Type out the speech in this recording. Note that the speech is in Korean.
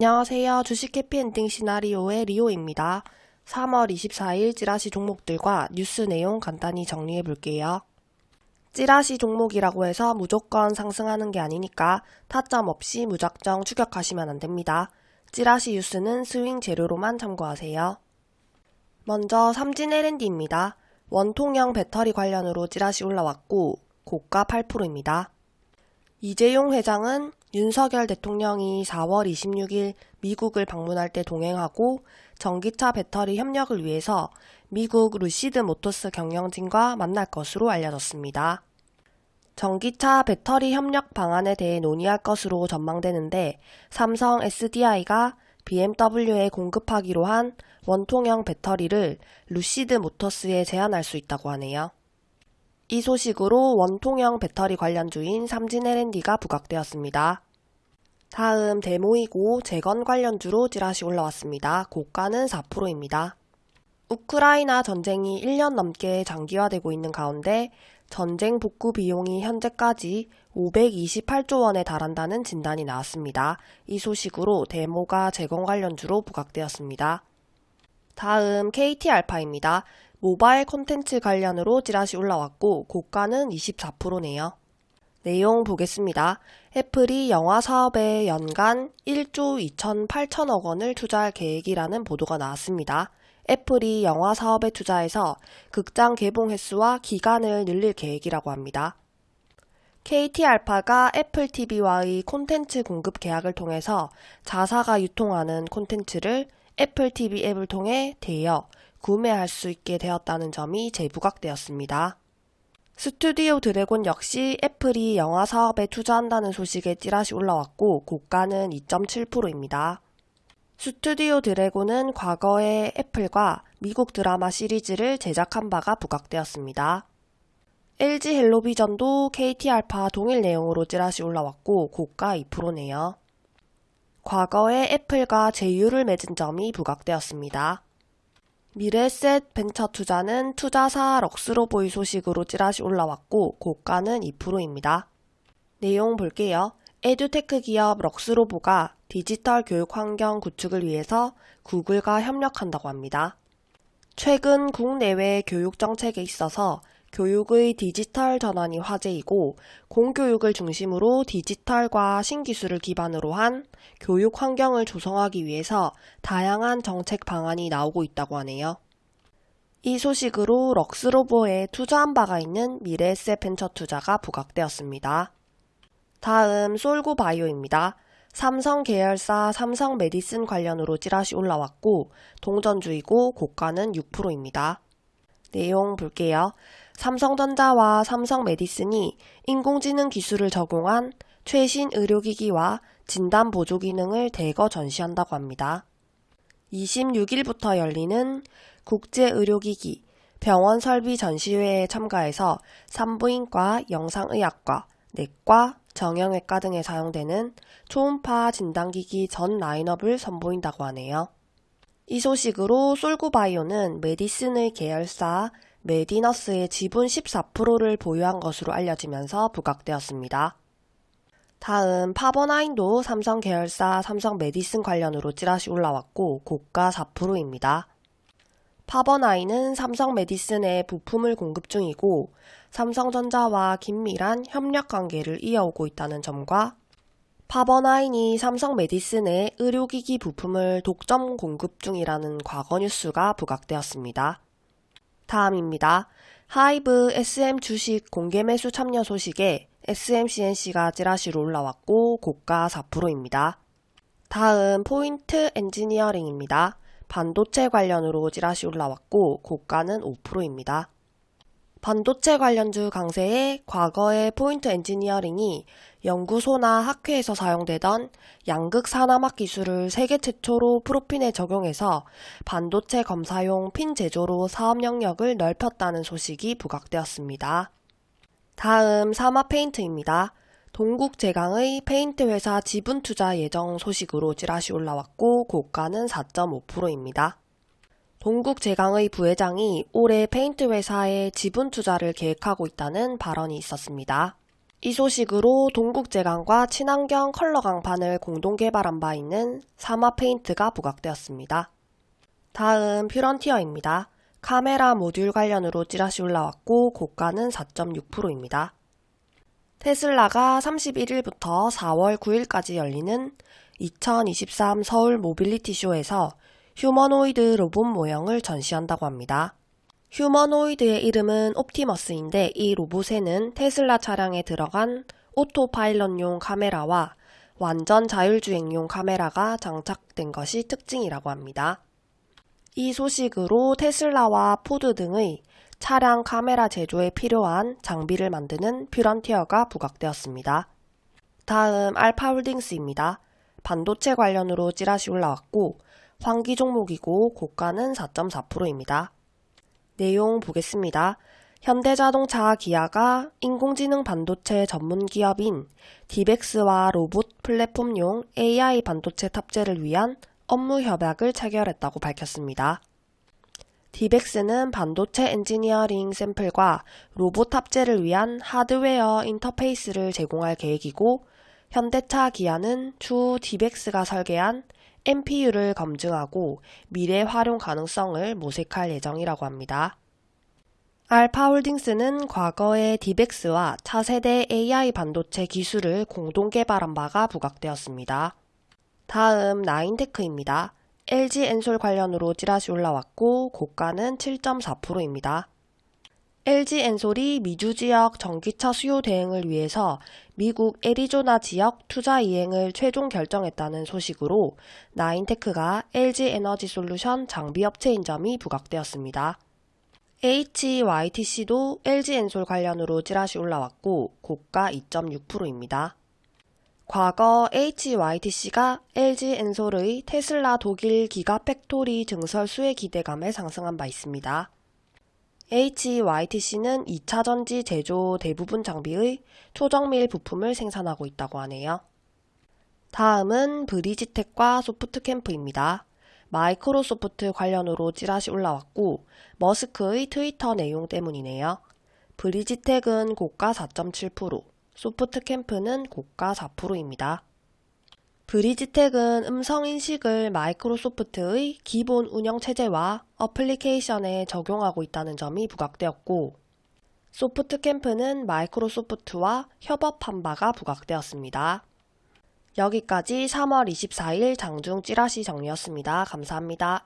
안녕하세요. 주식 해피엔딩 시나리오의 리오입니다. 3월 24일 찌라시 종목들과 뉴스 내용 간단히 정리해 볼게요. 찌라시 종목이라고 해서 무조건 상승하는 게 아니니까 타점 없이 무작정 추격하시면 안 됩니다. 찌라시 뉴스는 스윙 재료로만 참고하세요. 먼저 삼진 L&D입니다. 원통형 배터리 관련으로 찌라시 올라왔고 고가 8%입니다. 이재용 회장은 윤석열 대통령이 4월 26일 미국을 방문할 때 동행하고 전기차 배터리 협력을 위해서 미국 루시드 모터스 경영진과 만날 것으로 알려졌습니다. 전기차 배터리 협력 방안에 대해 논의할 것으로 전망되는데 삼성 SDI가 BMW에 공급하기로 한 원통형 배터리를 루시드 모터스에 제안할 수 있다고 하네요. 이 소식으로 원통형 배터리 관련주인 삼진 L&D가 부각되었습니다. 다음 데모이고 재건 관련주로 찌라시 올라왔습니다. 고가는 4%입니다. 우크라이나 전쟁이 1년 넘게 장기화되고 있는 가운데 전쟁 복구 비용이 현재까지 528조 원에 달한다는 진단이 나왔습니다. 이 소식으로 데모가 재건 관련주로 부각되었습니다. 다음 KT알파입니다. 모바일 콘텐츠 관련으로 찌라시 올라왔고 고가는 24%네요. 내용 보겠습니다. 애플이 영화 사업에 연간 1조 2,8천억 원을 투자할 계획이라는 보도가 나왔습니다. 애플이 영화 사업에 투자해서 극장 개봉 횟수와 기간을 늘릴 계획이라고 합니다. KT알파가 애플 TV와의 콘텐츠 공급 계약을 통해서 자사가 유통하는 콘텐츠를 애플 TV 앱을 통해 대여, 구매할 수 있게 되었다는 점이 재부각되었습니다. 스튜디오 드래곤 역시 애플이 영화 사업에 투자한다는 소식에 찌라시 올라왔고 고가는 2.7%입니다. 스튜디오 드래곤은 과거에 애플과 미국 드라마 시리즈를 제작한 바가 부각되었습니다. LG 헬로비전도 KT알파 동일 내용으로 찌라시 올라왔고 고가 2%네요. 과거에 애플과 제휴를 맺은 점이 부각되었습니다. 미래에셋 벤처 투자는 투자사 럭스로보의 소식으로 찌라시 올라왔고 고가는 2%입니다. 내용 볼게요. 에듀테크 기업 럭스로보가 디지털 교육 환경 구축을 위해서 구글과 협력한다고 합니다. 최근 국내외 교육 정책에 있어서 교육의 디지털 전환이 화제이고 공교육을 중심으로 디지털과 신기술을 기반으로 한 교육 환경을 조성하기 위해서 다양한 정책 방안이 나오고 있다고 하네요. 이 소식으로 럭스로보에 투자한 바가 있는 미래에셋 벤처 투자가 부각되었습니다. 다음 솔고 바이오입니다. 삼성 계열사 삼성 메디슨 관련으로 찌라시 올라왔고 동전주이고 고가는 6%입니다. 내용 볼게요. 삼성전자와 삼성 메디슨이 인공지능 기술을 적용한 최신 의료기기와 진단 보조 기능을 대거 전시한다고 합니다. 26일부터 열리는 국제의료기기 병원 설비 전시회에 참가해서 산부인과, 영상의학과, 내과, 정형외과 등에 사용되는 초음파 진단기기 전 라인업을 선보인다고 하네요. 이 소식으로 솔구바이오는 메디슨의 계열사 메디너스의 지분 14%를 보유한 것으로 알려지면서 부각되었습니다. 다음 파버나인도 삼성 계열사 삼성 메디슨 관련으로 찌라시 올라왔고 고가 4%입니다. 파버나인은 삼성 메디슨에 부품을 공급 중이고 삼성전자와 긴밀한 협력 관계를 이어오고 있다는 점과 파버나인이 삼성 메디슨에 의료기기 부품을 독점 공급 중이라는 과거 뉴스가 부각되었습니다. 다음입니다. 하이브 SM 주식 공개 매수 참여 소식에 SM C&C가 찌라시로 올라왔고 고가 4%입니다. 다음 포인트 엔지니어링입니다. 반도체 관련으로 찌라시 올라왔고 고가는 5%입니다. 반도체 관련주 강세에 과거의 포인트 엔지니어링이 연구소나 학회에서 사용되던 양극 산화막 기술을 세계 최초로 probe pin에 적용해서 반도체 검사용 핀 제조로 사업 영역을 넓혔다는 소식이 부각되었습니다. 다음 삼화 페인트입니다. 동국 제강의 페인트 회사 지분 투자 예정 소식으로 찌라시 올라왔고 고가는 4.5%입니다. 동국 제강의 부회장이 올해 페인트 회사에 지분 투자를 계획하고 있다는 발언이 있었습니다. 이 소식으로 동국제강과 친환경 컬러 강판을 공동 개발한 바 있는 삼화 페인트가 부각되었습니다. 다음 퓨런티어입니다. 카메라 모듈 관련으로 찌라시 올라왔고 고가는 4.6%입니다. 테슬라가 31일부터 4월 9일까지 열리는 2023 서울 모빌리티 쇼에서 휴머노이드 로봇 모형을 전시한다고 합니다. 휴머노이드의 이름은 옵티머스인데 이 로봇에는 테슬라 차량에 들어간 오토파일럿용 카메라와 완전 자율주행용 카메라가 장착된 것이 특징이라고 합니다. 이 소식으로 테슬라와 포드 등의 차량 카메라 제조에 필요한 장비를 만드는 퓨런티어가 부각되었습니다. 다음 알파홀딩스입니다. 반도체 관련으로 찌라시 올라왔고 환기 종목이고 고가는 4.4%입니다. 내용 보겠습니다. 현대자동차 기아가 인공지능 반도체 전문 기업인 딥엑스와 로봇 플랫폼용 AI 반도체 탑재를 위한 업무 협약을 체결했다고 밝혔습니다. 딥엑스는 반도체 엔지니어링 샘플과 로봇 탑재를 위한 하드웨어 인터페이스를 제공할 계획이고 현대차 기아는 추후 딥엑스가 설계한 NPU를 검증하고 미래 활용 가능성을 모색할 예정이라고 합니다. 알파 홀딩스는 과거에 딥엑스와 차세대 AI 반도체 기술을 공동 개발한 바가 부각되었습니다. 다음 나인테크입니다. LG 엔솔 관련으로 찌라시 올라왔고 고가는 7.4%입니다. LG 엔솔이 미주 지역 전기차 수요 대응을 위해서 미국 애리조나 지역 투자 이행을 최종 결정했다는 소식으로 나인테크가 LG 에너지 솔루션 장비 업체인 점이 부각되었습니다. HYTC도 LG 엔솔 관련으로 찌라시 올라왔고 고가 2.6%입니다. 과거 HYTC가 LG 엔솔의 테슬라 독일 기가 팩토리 증설 수혜 기대감에 상승한 바 있습니다. HYTC는 2차 전지 제조 대부분 장비의 초정밀 부품을 생산하고 있다고 하네요. 다음은 브리지텍과 소프트캠프입니다. 마이크로소프트 관련으로 찌라시 올라왔고 머스크의 트위터 내용 때문이네요. 브리지텍은 고가 4.7%, 소프트캠프는 고가 4%입니다. 브리지텍은 음성인식을 마이크로소프트의 기본 운영체제와 어플리케이션에 적용하고 있다는 점이 부각되었고 소프트캠프는 마이크로소프트와 협업한 바가 부각되었습니다. 여기까지 3월 24일 장중 찌라시 정리였습니다. 감사합니다.